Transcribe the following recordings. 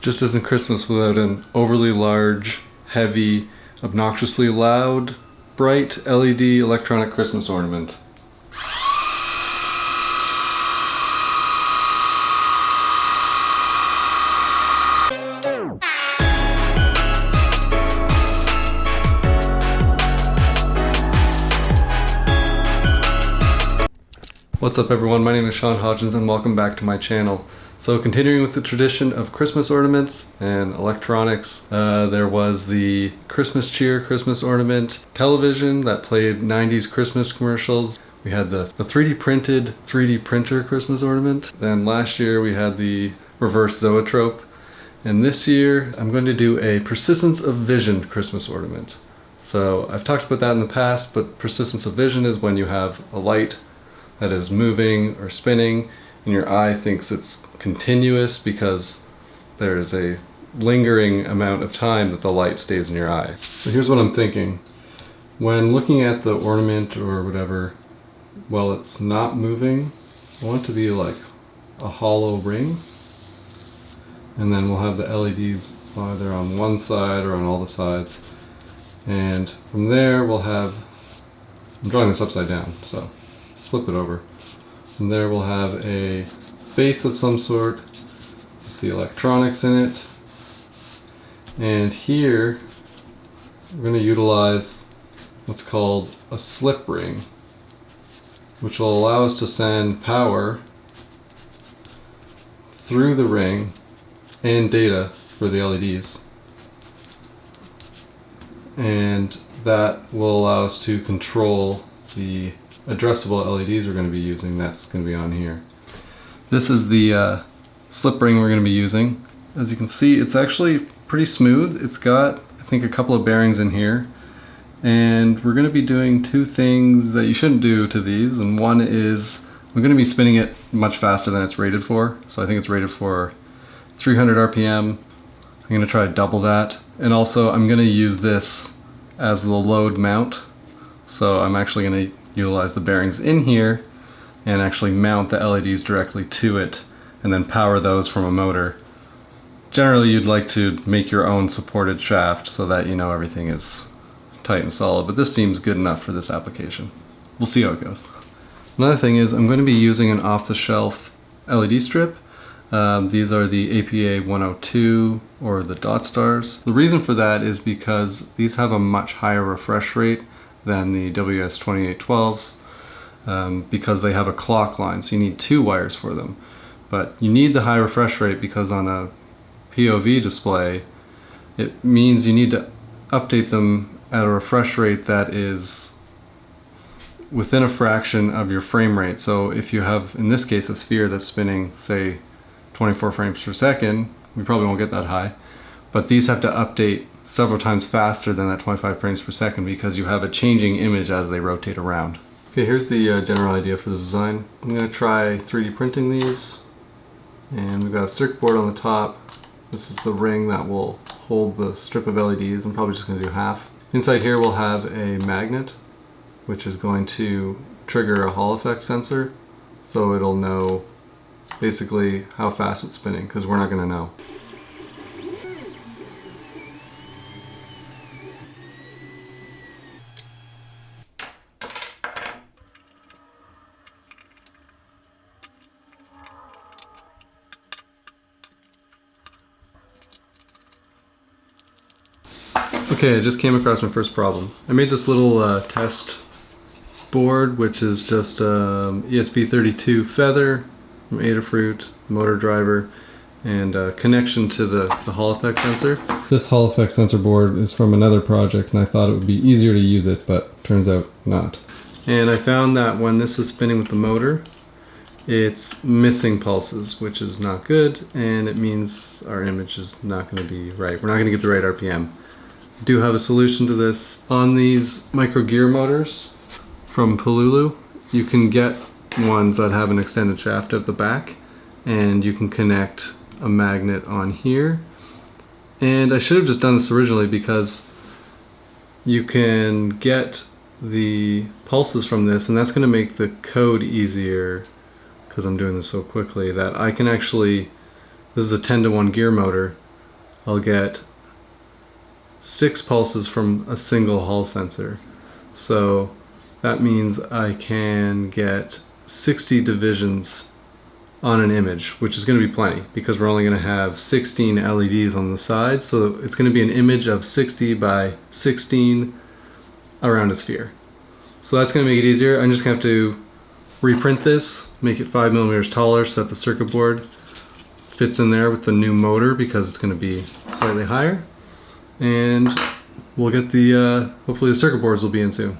just isn't Christmas without an overly large, heavy, obnoxiously loud, bright LED electronic Christmas ornament. What's up everyone, my name is Sean Hodgins and welcome back to my channel. So continuing with the tradition of Christmas ornaments and electronics, uh, there was the Christmas cheer Christmas ornament television that played 90s Christmas commercials. We had the, the 3D printed 3D printer Christmas ornament. Then last year we had the reverse zoetrope. And this year I'm going to do a persistence of vision Christmas ornament. So I've talked about that in the past, but persistence of vision is when you have a light that is moving or spinning and your eye thinks it's continuous because there's a lingering amount of time that the light stays in your eye. So here's what I'm thinking. When looking at the ornament or whatever, while it's not moving, I want it to be like a hollow ring. And then we'll have the LEDs either on one side or on all the sides. And from there we'll have, I'm drawing this upside down, so flip it over. And there we'll have a base of some sort with the electronics in it. And here we're going to utilize what's called a slip ring, which will allow us to send power through the ring and data for the LEDs. And that will allow us to control the addressable LEDs we're going to be using, that's going to be on here. This is the uh, slip ring we're going to be using. As you can see, it's actually pretty smooth. It's got, I think, a couple of bearings in here. And we're going to be doing two things that you shouldn't do to these. And one is we're going to be spinning it much faster than it's rated for. So I think it's rated for 300 RPM. I'm going to try to double that. And also I'm going to use this as the load mount. So I'm actually going to utilize the bearings in here and actually mount the LEDs directly to it and then power those from a motor. Generally you'd like to make your own supported shaft so that you know everything is tight and solid, but this seems good enough for this application. We'll see how it goes. Another thing is I'm going to be using an off-the-shelf LED strip. Um, these are the APA 102 or the DotStars. The reason for that is because these have a much higher refresh rate than the WS2812s um, because they have a clock line, so you need two wires for them. But you need the high refresh rate because on a POV display, it means you need to update them at a refresh rate that is within a fraction of your frame rate. So if you have, in this case, a sphere that's spinning, say, 24 frames per second, we probably won't get that high, but these have to update several times faster than that 25 frames per second because you have a changing image as they rotate around. Okay, here's the uh, general idea for the design. I'm going to try 3D printing these and we've got a circuit board on the top. This is the ring that will hold the strip of LEDs. I'm probably just going to do half. Inside here we'll have a magnet which is going to trigger a Hall effect sensor so it'll know basically how fast it's spinning because we're not going to know. Okay, I just came across my first problem. I made this little uh, test board, which is just um, ESP32 feather from Adafruit, motor driver, and a connection to the, the Hall effect sensor. This Hall effect sensor board is from another project, and I thought it would be easier to use it, but turns out not. And I found that when this is spinning with the motor, it's missing pulses, which is not good, and it means our image is not going to be right. We're not going to get the right RPM do have a solution to this. On these micro gear motors from Pololu, you can get ones that have an extended shaft at the back and you can connect a magnet on here. And I should have just done this originally because you can get the pulses from this and that's going to make the code easier because I'm doing this so quickly that I can actually, this is a 10 to 1 gear motor, I'll get six pulses from a single Hall sensor. So that means I can get 60 divisions on an image, which is going to be plenty because we're only going to have 16 LEDs on the side. So it's going to be an image of 60 by 16 around a sphere. So that's going to make it easier. I'm just going to have to reprint this, make it 5 millimeters taller so that the circuit board fits in there with the new motor because it's going to be slightly higher. And we'll get the, uh, hopefully the circuit boards will be in soon.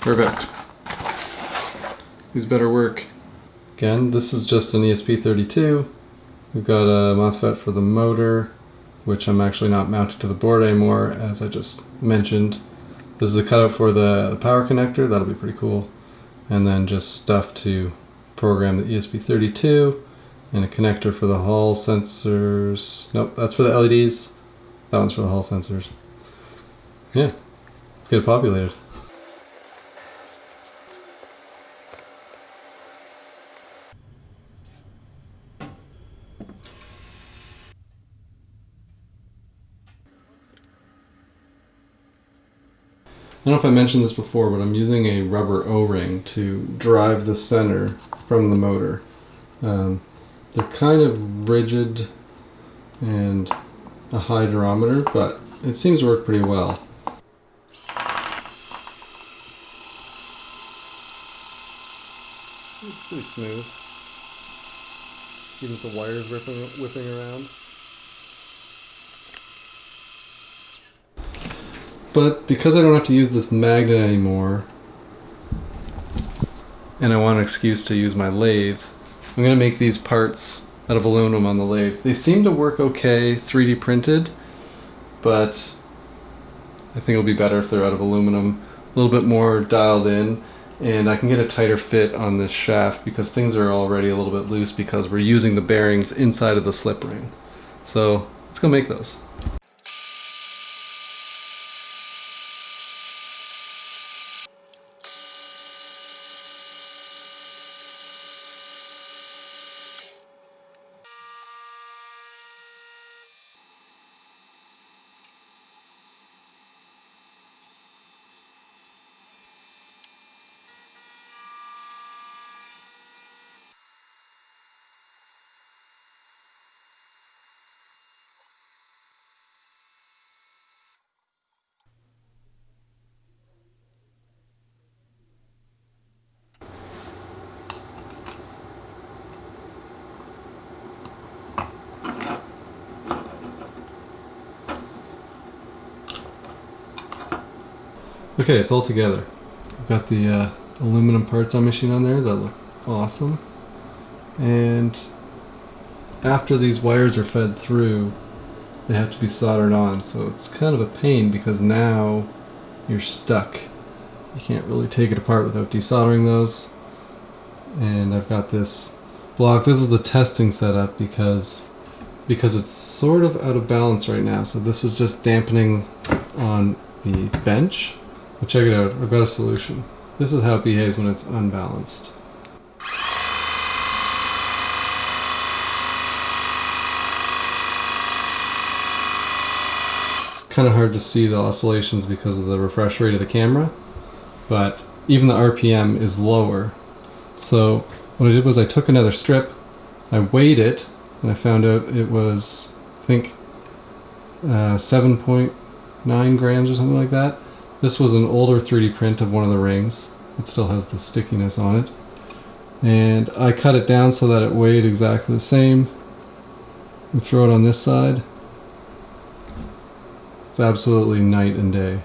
Perfect. These better work. Again, this is just an ESP32. We've got a MOSFET for the motor, which I'm actually not mounted to the board anymore, as I just mentioned. This is a cutout for the, the power connector, that'll be pretty cool. And then just stuff to program the ESP32 and a connector for the Hall sensors. Nope, that's for the LEDs. That one's for the Hall sensors. Yeah, let's get it populated. Don't know if I mentioned this before, but I'm using a rubber O-ring to drive the center from the motor. Um, they're kind of rigid and a high durometer, but it seems to work pretty well. It's pretty smooth. Even with the wires whipping around. But because I don't have to use this magnet anymore, and I want an excuse to use my lathe, I'm going to make these parts out of aluminum on the lathe. They seem to work okay 3D printed, but I think it'll be better if they're out of aluminum, a little bit more dialed in, and I can get a tighter fit on this shaft because things are already a little bit loose because we're using the bearings inside of the slip ring. So let's go make those. Okay, it's all together. I've got the uh, aluminum parts I'm machine on there that look awesome. And after these wires are fed through, they have to be soldered on. So it's kind of a pain because now you're stuck. You can't really take it apart without desoldering those. And I've got this block. This is the testing setup because because it's sort of out of balance right now. So this is just dampening on the bench but check it out, I've got a solution. This is how it behaves when it's unbalanced. kind of hard to see the oscillations because of the refresh rate of the camera, but even the RPM is lower. So what I did was I took another strip, I weighed it, and I found out it was, I think, uh, 7.9 grams or something like that. This was an older 3D print of one of the rings. It still has the stickiness on it. And I cut it down so that it weighed exactly the same. We throw it on this side. It's absolutely night and day.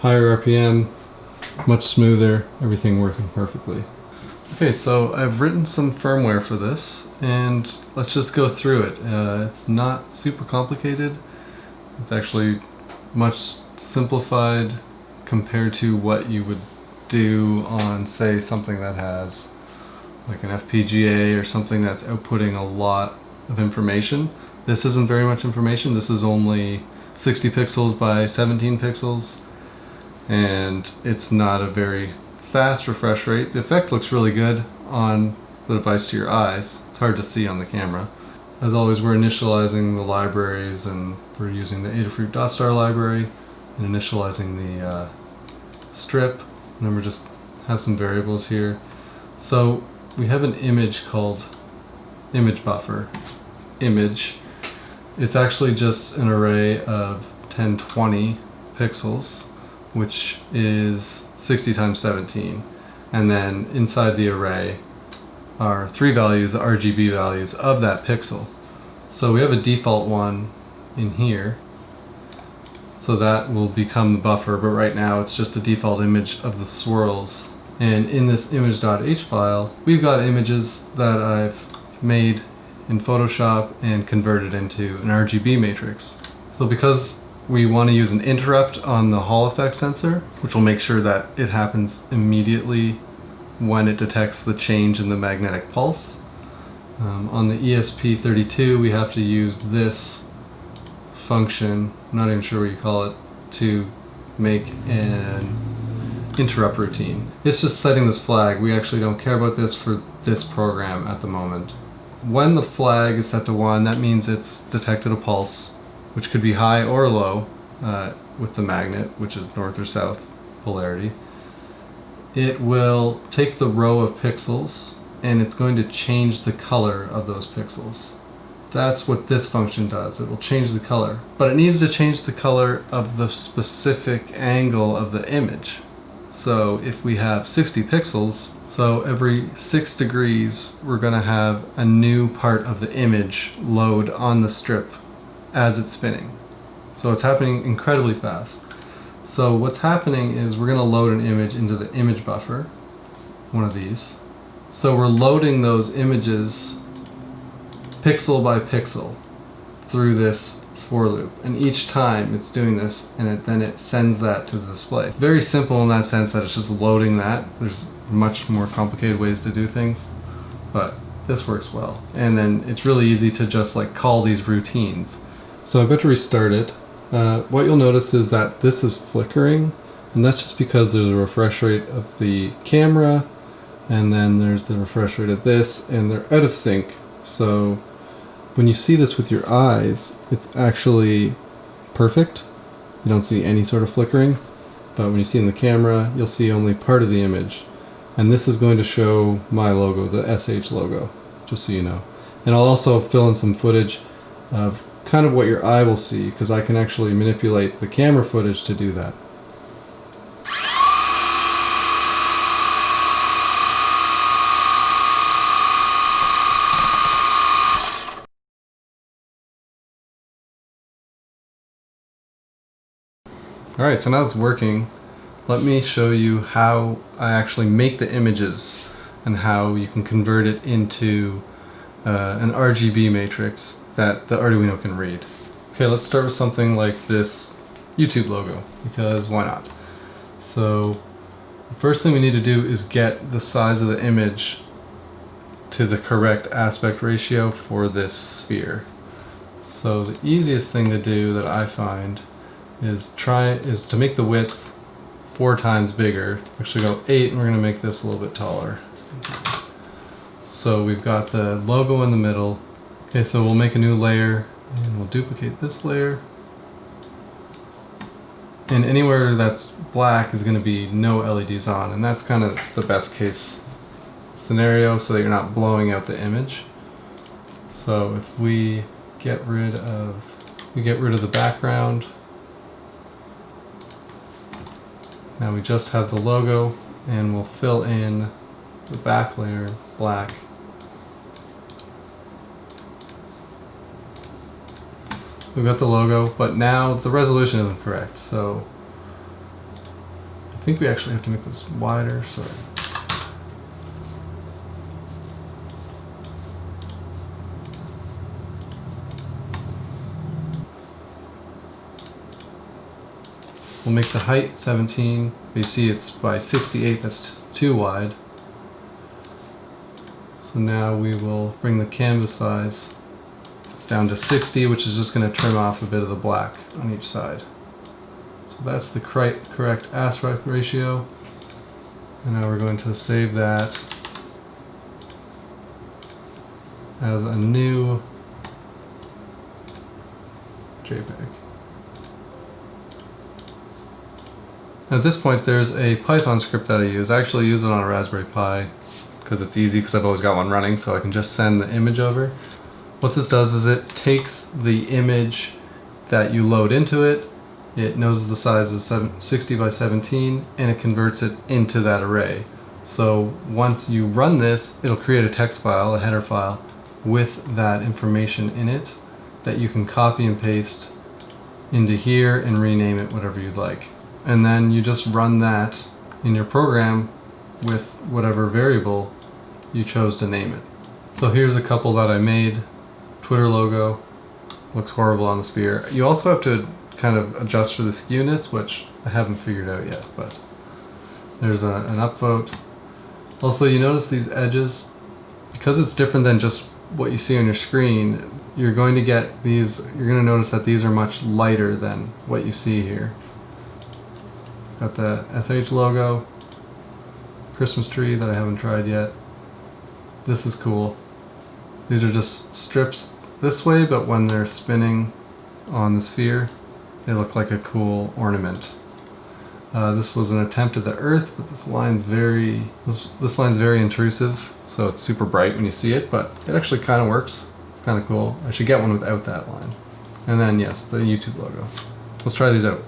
Higher RPM, much smoother, everything working perfectly. Okay, so I've written some firmware for this, and let's just go through it. Uh, it's not super complicated. It's actually much simplified compared to what you would do on, say, something that has like an FPGA or something that's outputting a lot of information. This isn't very much information. This is only 60 pixels by 17 pixels, and it's not a very fast refresh rate. The effect looks really good on the device to your eyes. It's hard to see on the camera. As always, we're initializing the libraries and we're using the Adafruit DotStar library and initializing the uh, strip. And then we just have some variables here. So we have an image called image buffer image. It's actually just an array of 1020 pixels, which is 60 times 17. And then inside the array are three values, the RGB values of that pixel. So we have a default one in here. So that will become the buffer, but right now it's just a default image of the swirls. And in this image.h file, we've got images that I've made in Photoshop and converted into an RGB matrix. So because we want to use an interrupt on the Hall effect sensor, which will make sure that it happens immediately when it detects the change in the magnetic pulse. Um, on the ESP32 we have to use this function, not even sure what you call it, to make an interrupt routine. It's just setting this flag. We actually don't care about this for this program at the moment. When the flag is set to 1, that means it's detected a pulse, which could be high or low uh, with the magnet, which is north or south polarity it will take the row of pixels and it's going to change the color of those pixels. That's what this function does. It will change the color. But it needs to change the color of the specific angle of the image. So if we have 60 pixels, so every 6 degrees we're going to have a new part of the image load on the strip as it's spinning. So it's happening incredibly fast. So what's happening is we're going to load an image into the image buffer, one of these. So we're loading those images pixel by pixel through this for loop. And each time it's doing this and it, then it sends that to the display. It's very simple in that sense that it's just loading that. There's much more complicated ways to do things, but this works well. And then it's really easy to just like call these routines. So I'm going to restart it. Uh, what you'll notice is that this is flickering and that's just because there's a refresh rate of the camera and then there's the refresh rate of this and they're out of sync. So when you see this with your eyes it's actually perfect. You don't see any sort of flickering but when you see in the camera you'll see only part of the image. And this is going to show my logo the SH logo just so you know. And I'll also fill in some footage of kind of what your eye will see because I can actually manipulate the camera footage to do that. Alright, so now it's working. Let me show you how I actually make the images and how you can convert it into uh, an RGB matrix that the Arduino can read. Okay, let's start with something like this YouTube logo, because why not? So, the first thing we need to do is get the size of the image to the correct aspect ratio for this sphere. So the easiest thing to do that I find is try is to make the width four times bigger. Actually go eight and we're gonna make this a little bit taller. So we've got the logo in the middle. Okay, so we'll make a new layer and we'll duplicate this layer. And anywhere that's black is going to be no LEDs on, and that's kind of the best case scenario so that you're not blowing out the image. So if we get rid of we get rid of the background. Now we just have the logo and we'll fill in the back layer black We've got the logo, but now the resolution isn't correct, so I think we actually have to make this wider, sorry. We'll make the height 17. We see it's by 68, that's too wide. So now we will bring the canvas size down to 60, which is just going to trim off a bit of the black on each side. So that's the correct, aspect ratio. And now we're going to save that as a new JPEG. At this point there's a Python script that I use. I actually use it on a Raspberry Pi because it's easy because I've always got one running so I can just send the image over. What this does is it takes the image that you load into it, it knows the size is 60 by 17 and it converts it into that array. So once you run this, it'll create a text file, a header file, with that information in it that you can copy and paste into here and rename it whatever you'd like. And then you just run that in your program with whatever variable you chose to name it. So here's a couple that I made. Twitter logo looks horrible on the sphere. You also have to kind of adjust for the skewness, which I haven't figured out yet, but there's a, an upvote. Also, you notice these edges, because it's different than just what you see on your screen, you're going to get these, you're going to notice that these are much lighter than what you see here. Got the SH logo, Christmas tree that I haven't tried yet. This is cool. These are just strips this way, but when they're spinning on the sphere, they look like a cool ornament. Uh, this was an attempt at the Earth, but this line's very this, this line's very intrusive, so it's super bright when you see it, but it actually kind of works. It's kind of cool. I should get one without that line. And then yes, the YouTube logo. Let's try these out.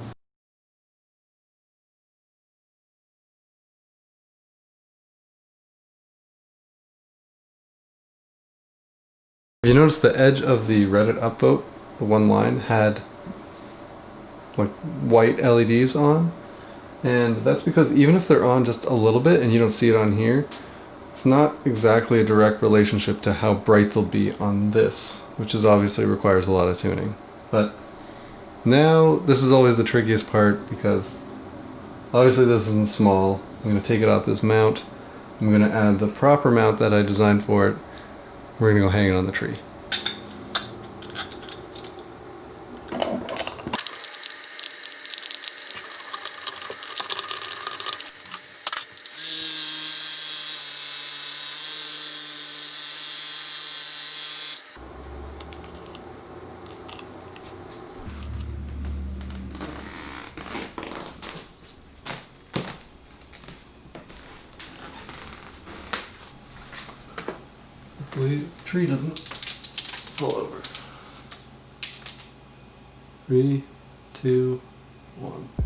You notice the edge of the Reddit upvote, the one line, had like white LEDs on and that's because even if they're on just a little bit and you don't see it on here, it's not exactly a direct relationship to how bright they'll be on this, which is obviously requires a lot of tuning. But now this is always the trickiest part because obviously this isn't small. I'm going to take it off this mount. I'm going to add the proper mount that I designed for it. We're to go hang it on the tree. Hopefully the tree doesn't fall over. Three, two, one.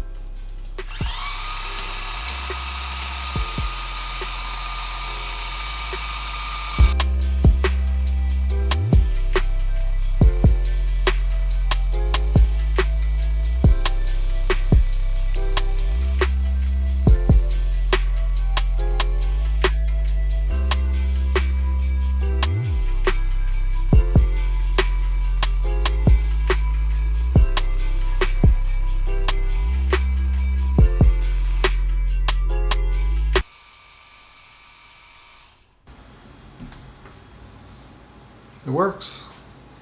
It works.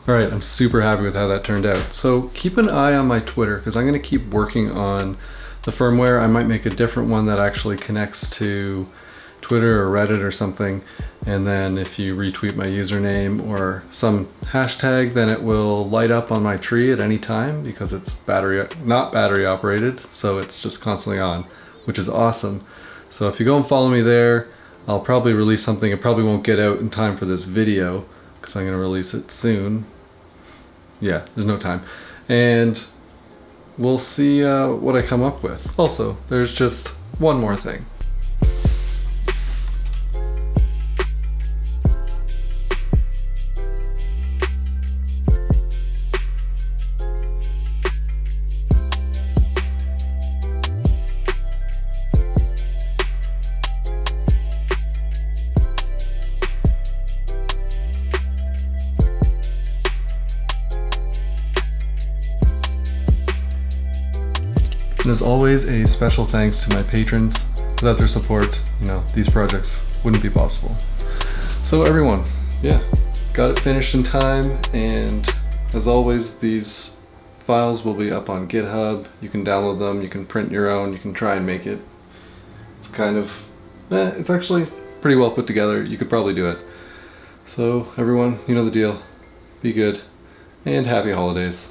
All right, I'm super happy with how that turned out. So keep an eye on my Twitter because I'm going to keep working on the firmware. I might make a different one that actually connects to Twitter or Reddit or something. And then if you retweet my username or some hashtag, then it will light up on my tree at any time because it's battery, not battery operated. So it's just constantly on, which is awesome. So if you go and follow me there, I'll probably release something. It probably won't get out in time for this video because I'm going to release it soon. Yeah, there's no time. And we'll see uh, what I come up with. Also, there's just one more thing. Always, a special thanks to my patrons. Without their support, you know, these projects wouldn't be possible. So everyone, yeah, got it finished in time and As always, these files will be up on GitHub. You can download them, you can print your own, you can try and make it. It's kind of, eh, it's actually pretty well put together. You could probably do it. So everyone, you know the deal. Be good and happy holidays.